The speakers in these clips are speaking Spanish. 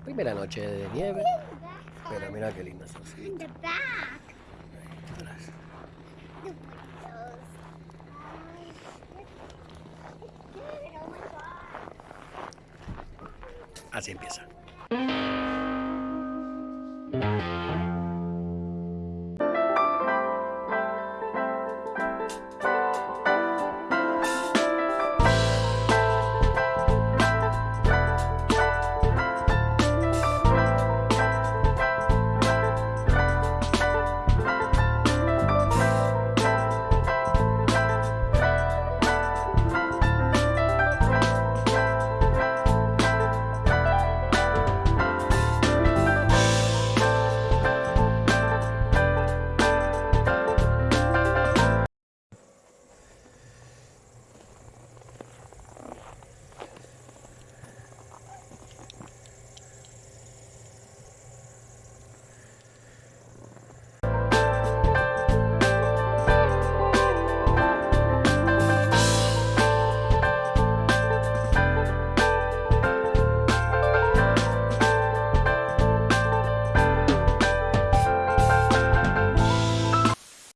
primera noche de nieve. Pero mira qué lindo son. In the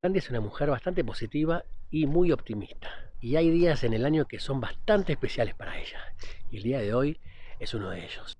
Andy es una mujer bastante positiva y muy optimista. Y hay días en el año que son bastante especiales para ella. Y el día de hoy es uno de ellos.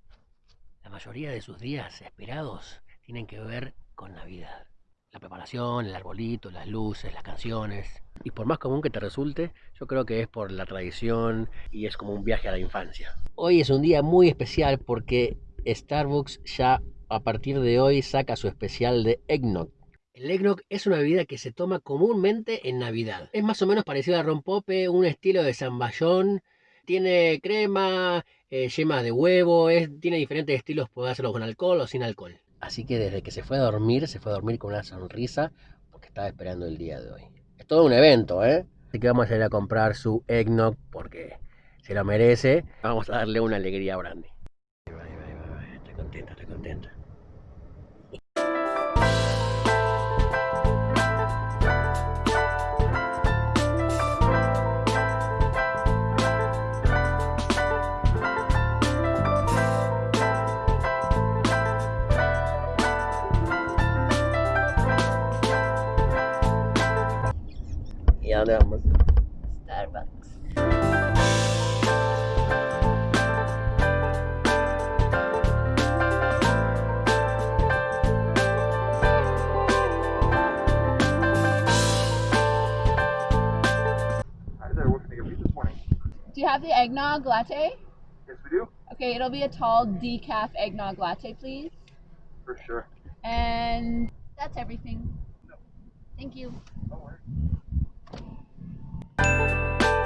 La mayoría de sus días esperados tienen que ver con Navidad. La preparación, el arbolito, las luces, las canciones. Y por más común que te resulte, yo creo que es por la tradición y es como un viaje a la infancia. Hoy es un día muy especial porque Starbucks ya a partir de hoy saca su especial de eggnog. El eggnog es una bebida que se toma comúnmente en Navidad. Es más o menos parecido al rompope, un estilo de zamballón. Tiene crema, eh, de huevo, tiene diferentes estilos, puede hacerlo con alcohol o sin alcohol. Así que desde que se fue a dormir, se fue a dormir con una sonrisa porque estaba esperando el día de hoy. Es todo un evento, ¿eh? Así que vamos a ir a comprar su eggnog porque se lo merece. Vamos a darle una alegría a Brandy. Estoy contenta, estoy contenta. Get you this morning? Do you have the eggnog latte? Yes, we do, Okay, it'll be a tall decaf eggnog latte, please. for sure. And that's everything. No. Thank you. Don't Thank you.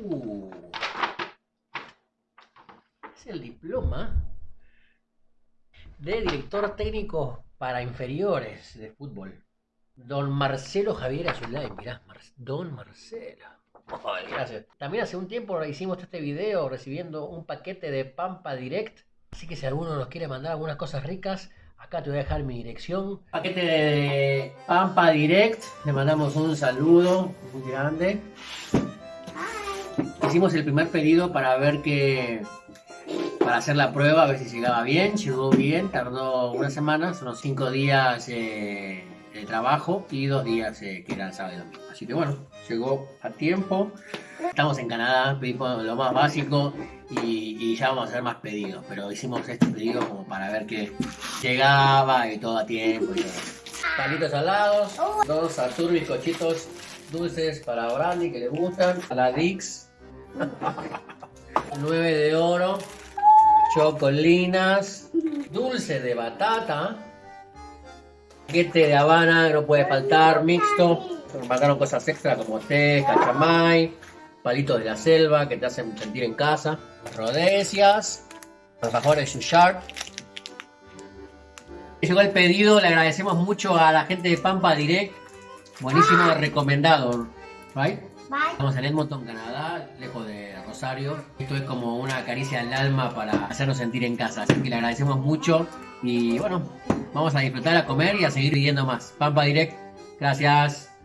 Uh. Es el diploma de director técnico para inferiores de fútbol. Don Marcelo Javier Azulay, mirá, Don Marcelo. Gracias. También hace un tiempo hicimos este video recibiendo un paquete de Pampa Direct. Así que si alguno nos quiere mandar algunas cosas ricas, acá te voy a dejar mi dirección. Paquete de Pampa Direct. Le mandamos un saludo muy grande. Hicimos el primer pedido para ver que para hacer la prueba, a ver si llegaba bien. Llegó bien, tardó una semana, son unos cinco días eh, trabajo y dos días eh, que eran sábado y domingo. Así que bueno, llegó a tiempo. Estamos en Canadá, pedimos lo más básico y, ya vamos a hacer más pedidos. Pero hicimos este pedido como para ver que llegaba y todo a tiempo. Palitos salados, dos Saturn bizcochitos dulces para Brandy que le gustan, a la Dix 9 de oro, chocolinas, dulce de batata, paquete de habana, no puede faltar, mixto. Me mandaron cosas extra como té, cachamay, palitos de la selva que te hacen sentir en casa, rodecias, alfajores Shushar. Llegó el pedido, le agradecemos mucho a la gente de Pampa Direct. Buenísimo, recomendado. Right? Bye. Estamos en Edmonton, Canadá, lejos de Rosario. Esto es como una caricia al alma para hacernos sentir en casa. Así que le agradecemos mucho. Y bueno, vamos a disfrutar, a comer y a seguir viviendo más. Pampa Direct, gracias.